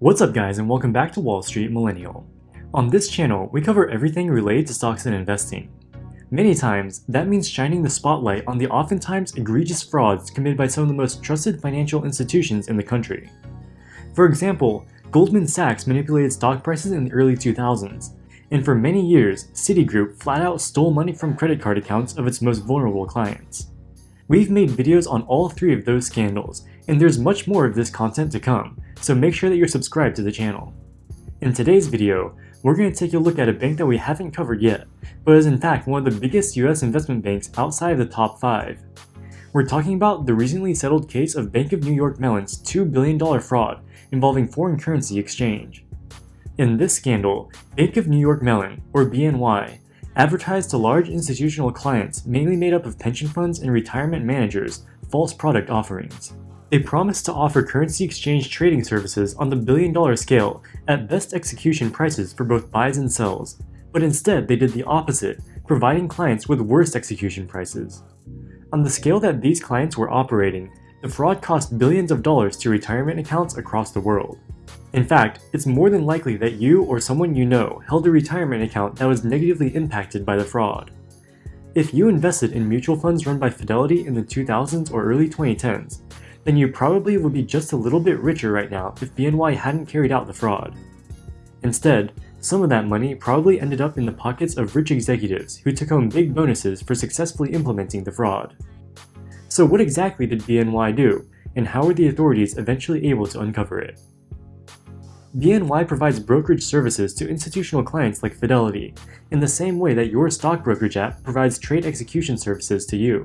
What's up guys and welcome back to Wall Street Millennial. On this channel, we cover everything related to stocks and investing. Many times, that means shining the spotlight on the oftentimes egregious frauds committed by some of the most trusted financial institutions in the country. For example, Goldman Sachs manipulated stock prices in the early 2000s, and for many years, Citigroup flat out stole money from credit card accounts of its most vulnerable clients. We've made videos on all three of those scandals, and there's much more of this content to come, so make sure that you're subscribed to the channel. In today's video, we're going to take a look at a bank that we haven't covered yet, but is in fact one of the biggest US investment banks outside of the top 5. We're talking about the recently settled case of Bank of New York Mellon's $2 billion fraud involving foreign currency exchange. In this scandal, Bank of New York Mellon, or BNY, advertised to large institutional clients mainly made up of pension funds and retirement managers false product offerings. They promised to offer currency exchange trading services on the billion dollar scale at best execution prices for both buys and sells, but instead they did the opposite, providing clients with worst execution prices. On the scale that these clients were operating, the fraud cost billions of dollars to retirement accounts across the world. In fact, it's more than likely that you or someone you know held a retirement account that was negatively impacted by the fraud. If you invested in mutual funds run by Fidelity in the 2000s or early 2010s, then you probably would be just a little bit richer right now if BNY hadn't carried out the fraud. Instead, some of that money probably ended up in the pockets of rich executives who took home big bonuses for successfully implementing the fraud. So what exactly did BNY do, and how were the authorities eventually able to uncover it? BNY provides brokerage services to institutional clients like Fidelity, in the same way that your stock brokerage app provides trade execution services to you.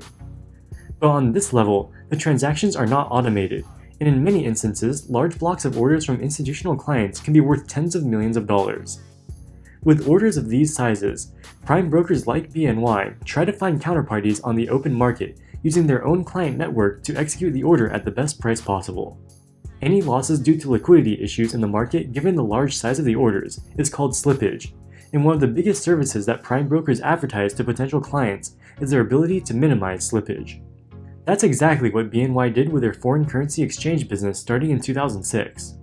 But on this level, the transactions are not automated, and in many instances, large blocks of orders from institutional clients can be worth tens of millions of dollars. With orders of these sizes, prime brokers like BNY try to find counterparties on the open market using their own client network to execute the order at the best price possible. Any losses due to liquidity issues in the market given the large size of the orders is called slippage, and one of the biggest services that prime brokers advertise to potential clients is their ability to minimize slippage. That's exactly what BNY did with their foreign currency exchange business starting in 2006.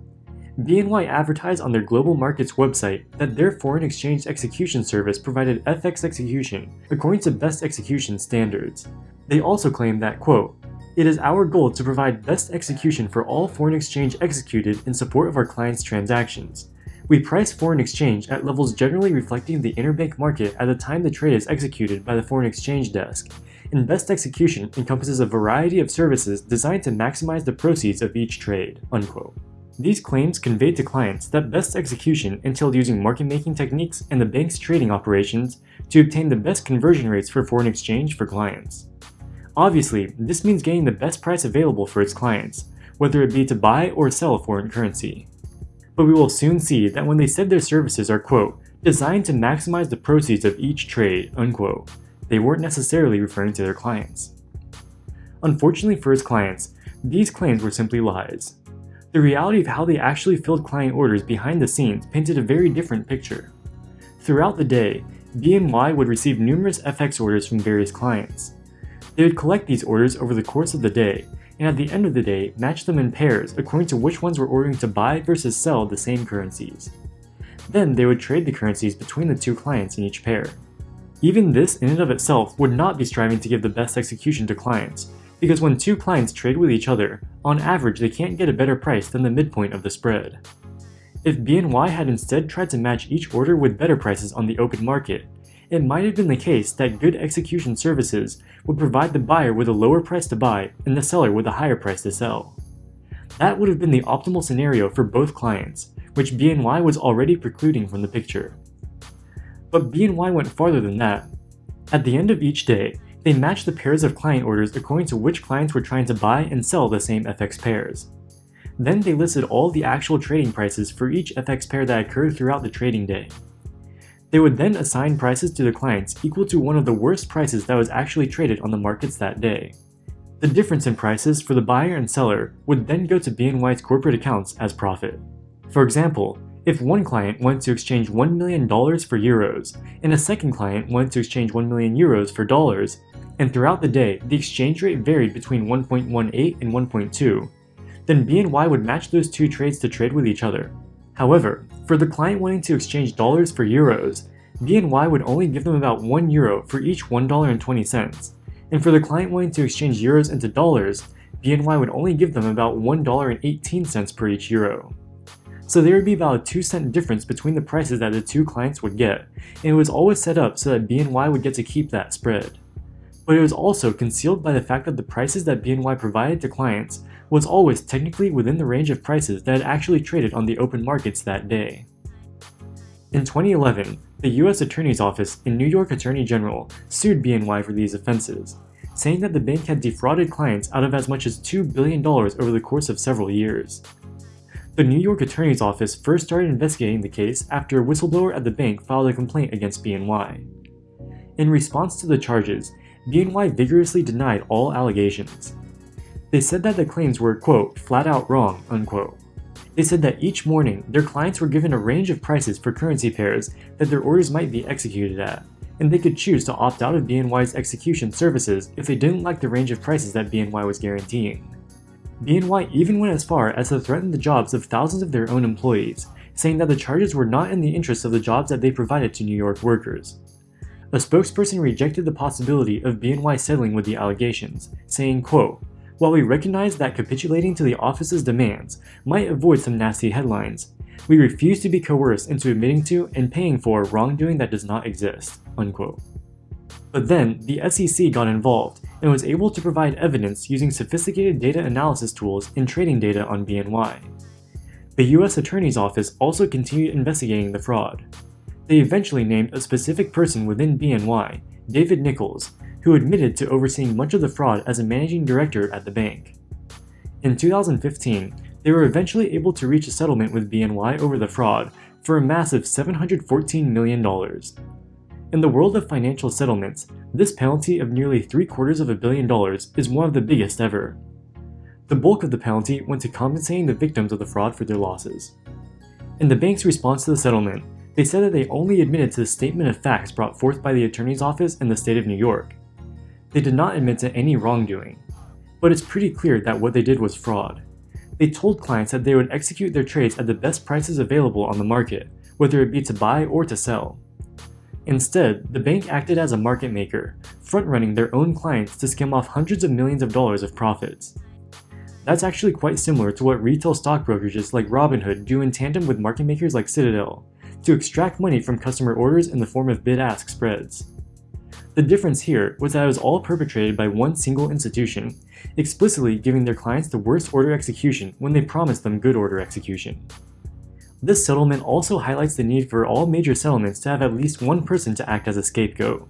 BNY advertised on their global markets website that their foreign exchange execution service provided FX execution according to best execution standards. They also claimed that, quote, it is our goal to provide best execution for all foreign exchange executed in support of our clients' transactions. We price foreign exchange at levels generally reflecting the interbank market at the time the trade is executed by the foreign exchange desk, and best execution encompasses a variety of services designed to maximize the proceeds of each trade." Unquote. These claims conveyed to clients that best execution entailed using market-making techniques and the bank's trading operations to obtain the best conversion rates for foreign exchange for clients. Obviously, this means getting the best price available for its clients, whether it be to buy or sell foreign currency. But we will soon see that when they said their services are quote, designed to maximize the proceeds of each trade, unquote, they weren't necessarily referring to their clients. Unfortunately for his clients, these claims were simply lies. The reality of how they actually filled client orders behind the scenes painted a very different picture. Throughout the day, BNY would receive numerous FX orders from various clients. They would collect these orders over the course of the day, and at the end of the day, match them in pairs according to which ones were ordering to buy versus sell the same currencies. Then they would trade the currencies between the two clients in each pair. Even this in and of itself would not be striving to give the best execution to clients, because when two clients trade with each other, on average they can't get a better price than the midpoint of the spread. If BNY had instead tried to match each order with better prices on the open market, it might have been the case that good execution services would provide the buyer with a lower price to buy and the seller with a higher price to sell. That would have been the optimal scenario for both clients, which BNY was already precluding from the picture. But BNY went farther than that. At the end of each day, they matched the pairs of client orders according to which clients were trying to buy and sell the same FX pairs. Then they listed all the actual trading prices for each FX pair that occurred throughout the trading day. They would then assign prices to the clients equal to one of the worst prices that was actually traded on the markets that day. The difference in prices for the buyer and seller would then go to BNY's corporate accounts as profit. For example, If one client wanted to exchange $1 million for euros, and a second client wanted to exchange 1 million euros for dollars, and throughout the day the exchange rate varied between 1.18 and 1.2, then BNY would match those two trades to trade with each other. However, for the client wanting to exchange dollars for euros, BNY would only give them about 1 euro for each $1.20, and for the client wanting to exchange euros into dollars, BNY would only give them about $1.18 per each euro. So there would be about a 2 cent difference between the prices that the two clients would get, and it was always set up so that BNY would get to keep that spread. But it was also concealed by the fact that the prices that BNY provided to clients was always technically within the range of prices that had actually traded on the open markets that day. In 2011, the US Attorney's Office and New York Attorney General sued BNY for these offenses, saying that the bank had defrauded clients out of as much as $2 billion over the course of several years. The New York Attorney's Office first started investigating the case after a whistleblower at the bank filed a complaint against BNY. In response to the charges, BNY vigorously denied all allegations. They said that the claims were, quote, flat out wrong, unquote. They said that each morning, their clients were given a range of prices for currency pairs that their orders might be executed at, and they could choose to opt out of BNY's execution services if they didn't like the range of prices that BNY was guaranteeing. BNY even went as far as to threaten the jobs of thousands of their own employees, saying that the charges were not in the interest of the jobs that they provided to New York workers. A spokesperson rejected the possibility of BNY settling with the allegations, saying, quote, While we recognize that capitulating to the office's demands might avoid some nasty headlines, we refuse to be coerced into admitting to and paying for wrongdoing that does not exist, unquote. But then, the SEC got involved and was able to provide evidence using sophisticated data analysis tools and trading data on BNY. The US Attorney's Office also continued investigating the fraud. They eventually named a specific person within BNY, David Nichols, who admitted to overseeing much of the fraud as a managing director at the bank. In 2015, they were eventually able to reach a settlement with BNY over the fraud for a massive $714 million. In the world of financial settlements, this penalty of nearly three quarters of a billion dollars is one of the biggest ever. The bulk of the penalty went to compensating the victims of the fraud for their losses. In the bank's response to the settlement, they said that they only admitted to the statement of facts brought forth by the attorney's office and the state of New York. They did not admit to any wrongdoing, but it's pretty clear that what they did was fraud. They told clients that they would execute their trades at the best prices available on the market, whether it be to buy or to sell. Instead, the bank acted as a market maker, front-running their own clients to skim off hundreds of millions of dollars of profits. That's actually quite similar to what retail stock brokerages like Robinhood do in tandem with market makers like Citadel, to extract money from customer orders in the form of bid-ask spreads. The difference here was that it was all perpetrated by one single institution, explicitly giving their clients the worst order execution when they promised them good order execution. This settlement also highlights the need for all major settlements to have at least one person to act as a scapegoat.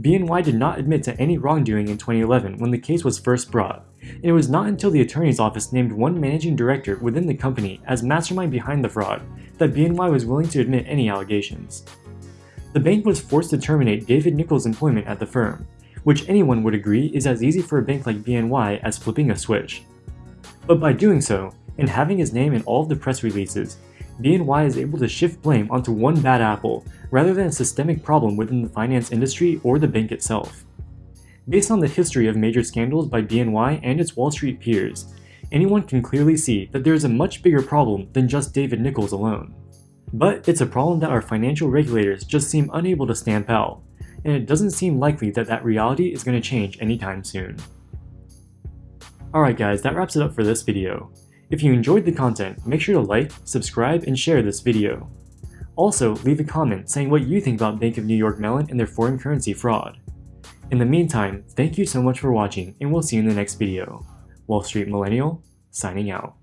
BNY did not admit to any wrongdoing in 2011 when the case was first brought, and it was not until the attorney's office named one managing director within the company as mastermind behind the fraud that BNY was willing to admit any allegations. The bank was forced to terminate David Nichols' employment at the firm, which anyone would agree is as easy for a bank like BNY as flipping a switch. But by doing so, and having his name in all of the press releases, BNY is able to shift blame onto one bad apple, rather than a systemic problem within the finance industry or the bank itself. Based on the history of major scandals by BNY and its Wall Street peers, anyone can clearly see that there is a much bigger problem than just David Nichols alone. But it's a problem that our financial regulators just seem unable to stamp out, and it doesn't seem likely that that reality is going to change anytime soon. Alright guys, that wraps it up for this video. If you enjoyed the content, make sure to like, subscribe, and share this video. Also, leave a comment saying what you think about Bank of New York Mellon and their foreign currency fraud. In the meantime, thank you so much for watching, and we'll see you in the next video. Wall Street Millennial, signing out.